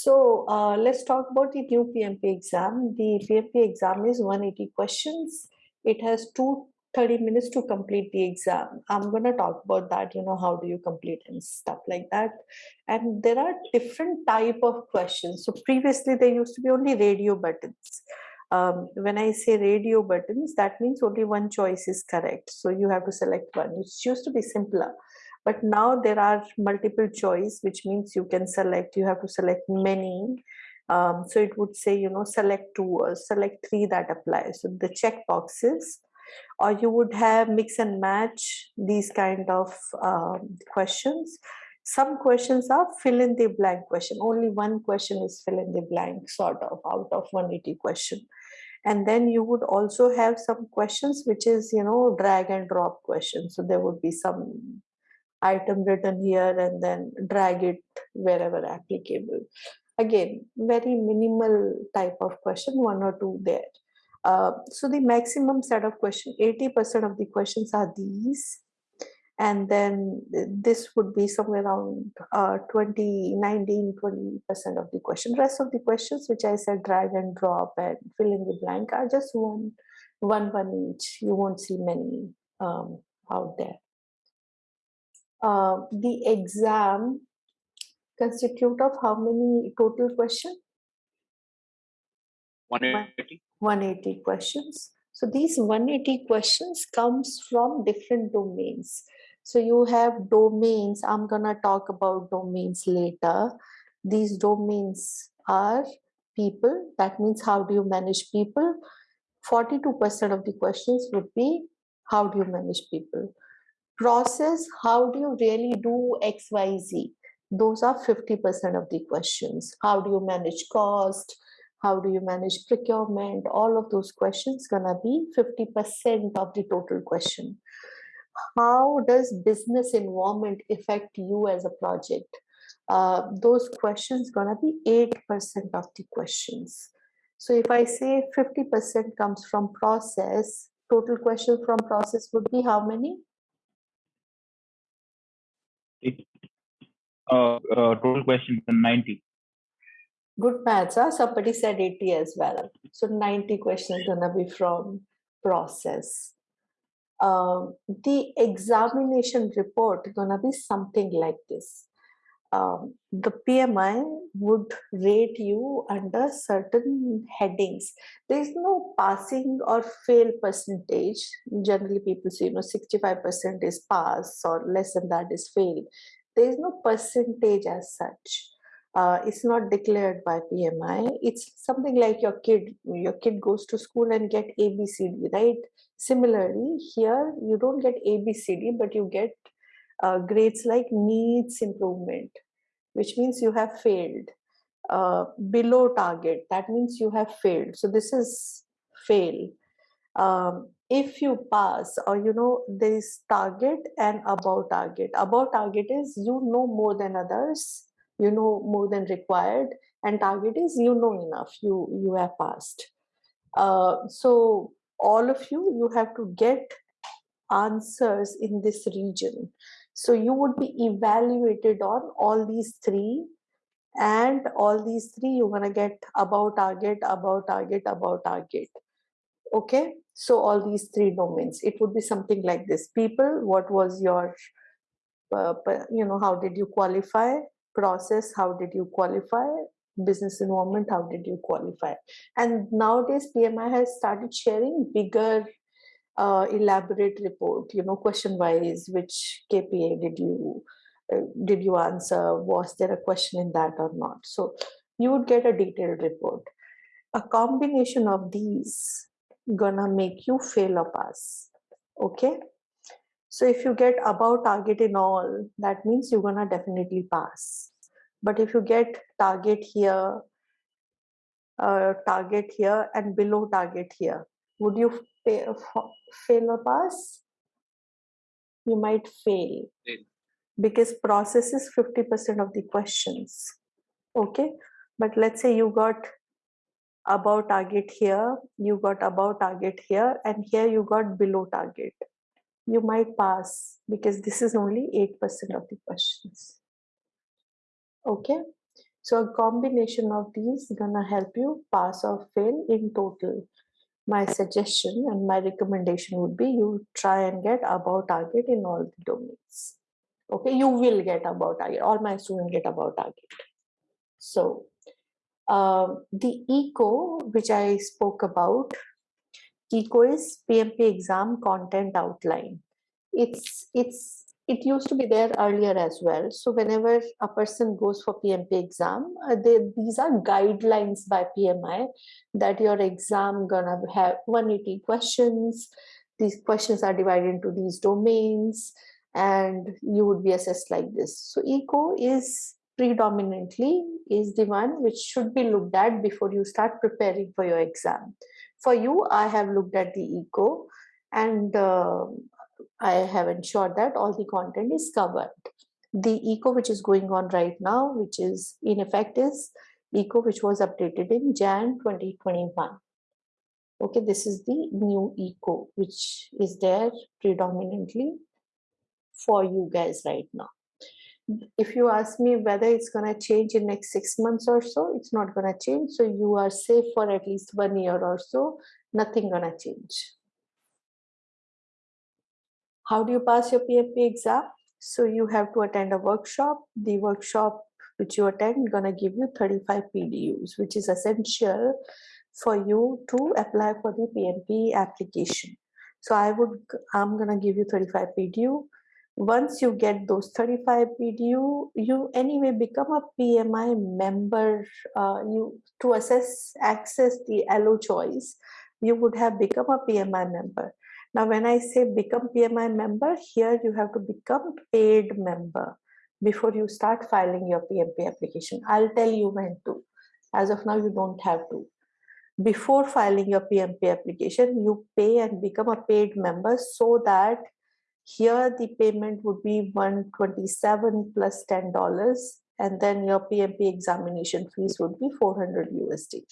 So uh, let's talk about the new PMP exam. The PMP exam is 180 questions. It has two 30 minutes to complete the exam. I'm going to talk about that, you know, how do you complete and stuff like that. And there are different type of questions. So previously there used to be only radio buttons. Um, when I say radio buttons, that means only one choice is correct. So you have to select one. It used to be simpler. But now there are multiple choice, which means you can select, you have to select many. Um, so it would say, you know, select two or select three that apply. So the check boxes or you would have mix and match these kind of um, questions some questions are fill in the blank question only one question is fill in the blank sort of out of 180 question and then you would also have some questions which is you know drag and drop questions so there would be some item written here and then drag it wherever applicable. Again very minimal type of question one or two there. Uh, so the maximum set of question 80% of the questions are these. And then this would be somewhere around uh, 20 19 20 percent of the question. Rest of the questions which i said drag and drop and fill in the blank are just one one one each. You won't see many um, out there uh, the exam constitute of how many total question 180 180 questions so these 180 questions comes from different domains so you have domains. I'm going to talk about domains later. These domains are people. That means how do you manage people? 42% of the questions would be how do you manage people? Process, how do you really do X, Y, Z? Those are 50% of the questions. How do you manage cost? How do you manage procurement? All of those questions gonna be 50% of the total question how does business environment affect you as a project uh, those questions gonna be 8% of the questions so if i say 50% comes from process total question from process would be how many uh, uh, total question 90 good maths huh? somebody said 80 as well so 90 questions gonna be from process um, the examination report gonna be something like this. Um, the PMI would rate you under certain headings. There is no passing or fail percentage. Generally, people say you know 65% is pass or less than that is fail. There is no percentage as such. Uh, it's not declared by PMI. It's something like your kid. Your kid goes to school and get ABCD, right? Similarly, here you don't get ABCD, but you get uh, grades like needs improvement, which means you have failed. Uh, below target, that means you have failed. So this is fail. Um, if you pass or you know there is target and above target above target is you know more than others you know more than required and target is you know enough you you have passed uh, so all of you, you have to get answers in this region. So you would be evaluated on all these three and all these three you're going to get about target, about target, about target. Okay. So all these three domains, it would be something like this. People, what was your, uh, you know, how did you qualify? Process, how did you qualify? business environment how did you qualify and nowadays pmi has started sharing bigger uh, elaborate report you know question wise which kpa did you uh, did you answer? Was there a question in that or not? So you would get a detailed report. A combination of these gonna make you fail or pass okay? So if you get above target in all that means you're gonna definitely pass. But if you get target here uh, target here and below target here would you fail, fail or pass? You might fail. Because process is 50% of the questions okay? But let's say you got above target here you got above target here and here you got below target. You might pass because this is only 8% of the questions okay? So a combination of these gonna help you pass or fail in total. My suggestion and my recommendation would be you try and get above target in all the domains. Okay, you will get above target. All my students get above target. So um, the eco which i spoke about eco is pmp exam content outline it's it's it used to be there earlier as well. So whenever a person goes for pmp exam uh, they, these are guidelines by pmi that your exam gonna have 180 questions. These questions are divided into these domains and you would be assessed like this. So eco is predominantly is the one which should be looked at before you start preparing for your exam. For you, I have looked at the eco and uh, I have ensured that all the content is covered. The eco which is going on right now, which is in effect is eco which was updated in Jan 2021. Okay, this is the new eco which is there predominantly for you guys right now if you ask me whether it's going to change in next six months or so it's not going to change so you are safe for at least one year or so nothing going to change how do you pass your pmp exam so you have to attend a workshop the workshop which you attend to give you 35 pdus which is essential for you to apply for the pmp application so i would i'm to give you 35 pdu once you get those 35 PDU, you anyway become a PMI member. Uh, you to assess access the allo choice, you would have become a PMI member. Now, when I say become PMI member, here you have to become paid member before you start filing your PMP application. I'll tell you when to. As of now, you don't have to. Before filing your PMP application, you pay and become a paid member so that here the payment would be 127 plus $10 and then your PMP examination fees would be 400 USD.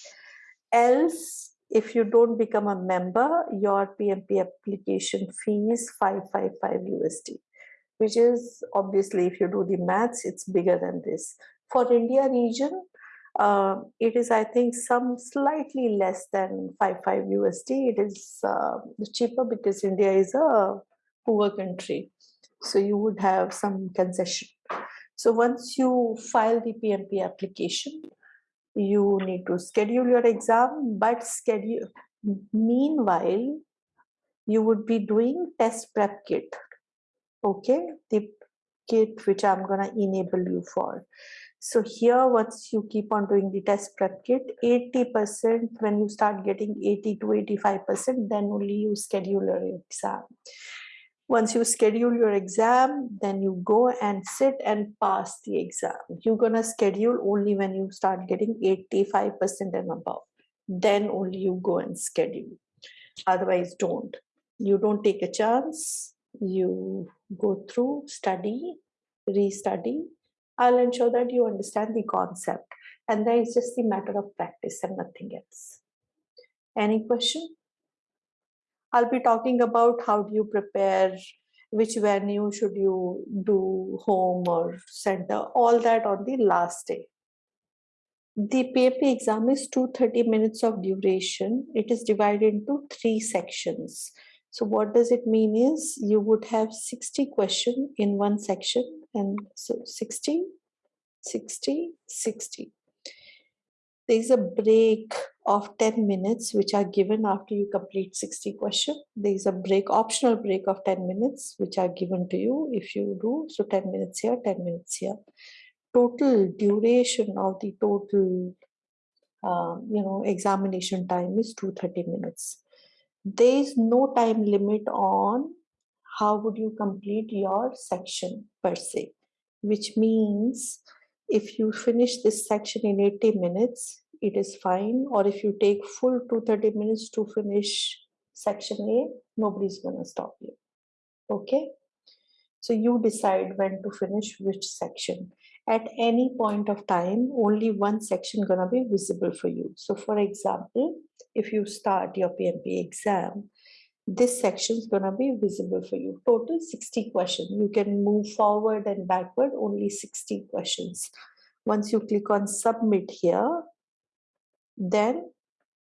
Else, if you don't become a member, your PMP application fee is 555 USD, which is obviously if you do the maths, it's bigger than this. For India region, uh, it is I think some slightly less than 55 USD. It is uh, cheaper because India is a poor country. So you would have some concession. So once you file the PMP application, you need to schedule your exam, but schedule meanwhile, you would be doing test prep kit. Okay, the kit which I'm gonna enable you for. So here, once you keep on doing the test prep kit, 80% when you start getting 80 to 85%, then only you schedule your exam. Once you schedule your exam, then you go and sit and pass the exam. You're gonna schedule only when you start getting 85% and above. Then only you go and schedule. Otherwise, don't. You don't take a chance. You go through, study, restudy. I'll ensure that you understand the concept. And then it's just the matter of practice and nothing else. Any question? I'll be talking about how do you prepare, which venue should you do, home or center, all that on the last day. The PMP exam is 230 minutes of duration. It is divided into three sections. So what does it mean is you would have 60 question in one section and so 60, 60, 60 there is a break of 10 minutes which are given after you complete 60 question there is a break optional break of 10 minutes which are given to you if you do. So 10 minutes here 10 minutes here. Total duration of the total um, you know examination time is 230 minutes. There is no time limit on how would you complete your section per se which means if you finish this section in 80 minutes it is fine or if you take full 230 minutes to finish section a nobody's gonna stop you okay so you decide when to finish which section at any point of time only one section gonna be visible for you so for example if you start your pmp exam this section is to be visible for you. Total 60 questions. You can move forward and backward, only 60 questions. Once you click on submit here, then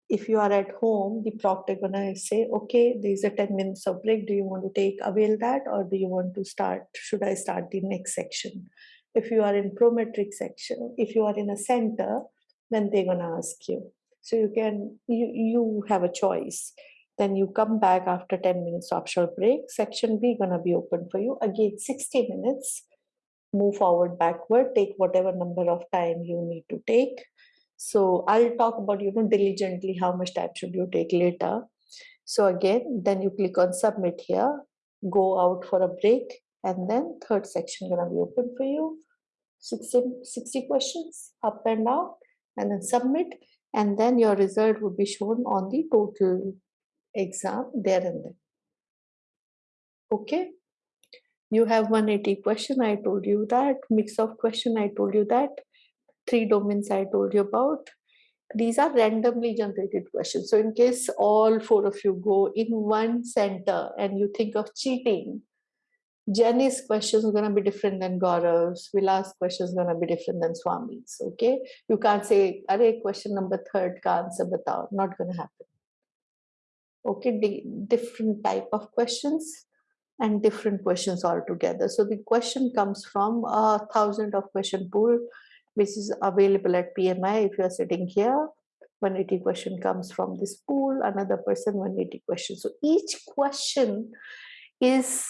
if you are at home, the proctor gonna say, okay, there's a 10 minutes of break. Do you want to take avail that or do you want to start? Should I start the next section? If you are in Prometric section, if you are in a center, then they're gonna ask you. So you can you you have a choice. Then you come back after 10 minutes optional break. Section B gonna be open for you. Again, 60 minutes. Move forward, backward, take whatever number of time you need to take. So I'll talk about, you know, diligently how much time should you take later. So again, then you click on submit here, go out for a break, and then third section gonna be open for you. 60, 60 questions up and down, and then submit, and then your result would be shown on the total exam there and then. Okay. You have 180 question, I told you that. Mix of question, I told you that. Three domains I told you about. These are randomly generated questions. So in case all four of you go in one center and you think of cheating, Jenny's question is going to be different than Gaurav's. Vilas' question is going to be different than Swami's. Okay, you can't say, "Arey, question number third ka answer batao." Not going to happen. Okay, di different type of questions and different questions altogether. So the question comes from a thousand of question pool, which is available at PMI. If you are sitting here, 180 question comes from this pool. Another person 180 question. So each question is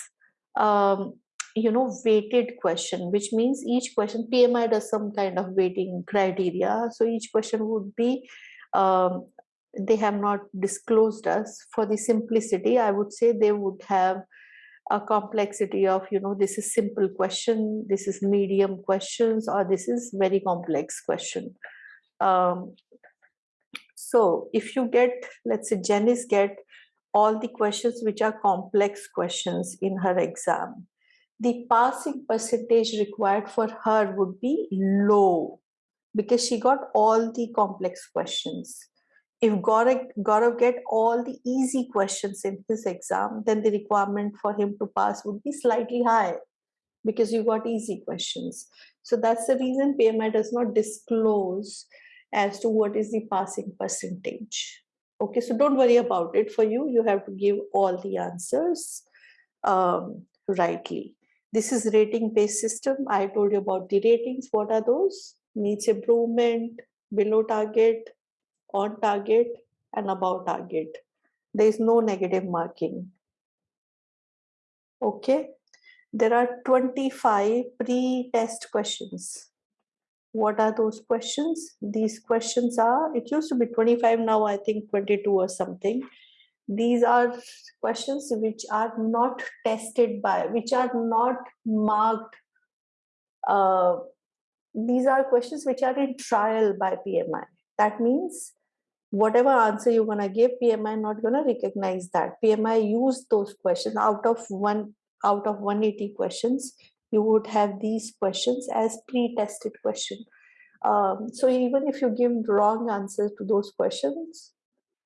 um, you know weighted question which means each question pmi does some kind of weighting criteria so each question would be um, they have not disclosed us for the simplicity i would say they would have a complexity of you know this is simple question this is medium questions or this is very complex question um, so if you get let's say janice get all the questions which are complex questions in her exam, the passing percentage required for her would be low because she got all the complex questions. If Gaurav, Gaurav get all the easy questions in his exam, then the requirement for him to pass would be slightly high because you got easy questions. So that's the reason PMI does not disclose as to what is the passing percentage. Okay, so don't worry about it. For you, you have to give all the answers um, rightly. This is rating-based system. I told you about the ratings. What are those? Needs improvement, below target, on target, and above target. There is no negative marking. Okay. There are 25 pre-test questions what are those questions these questions are it used to be 25 now i think 22 or something these are questions which are not tested by which are not marked uh, these are questions which are in trial by pmi that means whatever answer you're going to give pmi not going to recognize that pmi use those questions out of one out of 180 questions you would have these questions as pre-tested question. Um, so even if you give wrong answers to those questions,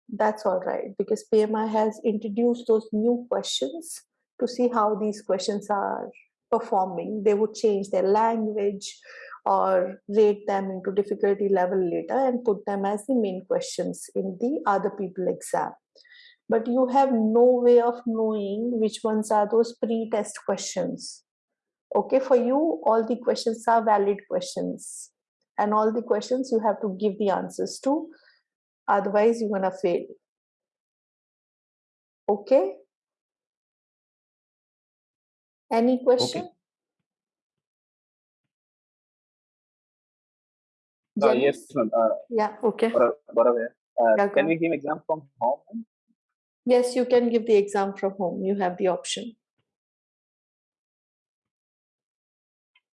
that's all right because PMI has introduced those new questions to see how these questions are performing. They would change their language or rate them into difficulty level later and put them as the main questions in the other people exam. But you have no way of knowing which ones are those pre-test questions okay for you all the questions are valid questions and all the questions you have to give the answers to otherwise you're gonna fail okay any question Okay. Uh, yes. Uh, yeah okay Gaurav. Uh, can we give exam from home? yes you can give the exam from home you have the option